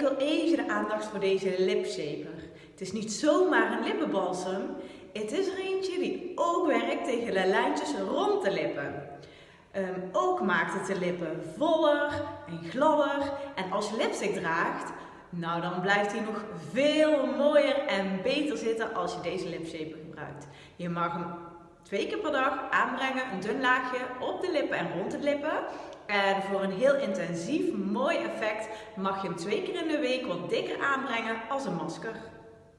ik wil even de aandacht voor deze lipshaper. Het is niet zomaar een lippenbalsem, het is er eentje die ook werkt tegen de lijntjes rond de lippen. Ehm, ook maakt het de lippen voller en gladder. En als je lipstick draagt, nou dan blijft hij nog veel mooier en beter zitten als je deze lipshaper gebruikt. Je mag hem twee keer per dag aanbrengen, een dun laagje op de lippen en rond de lippen. En voor een heel intensief, mooi effect mag je hem twee keer in de week wat dikker aanbrengen als een masker.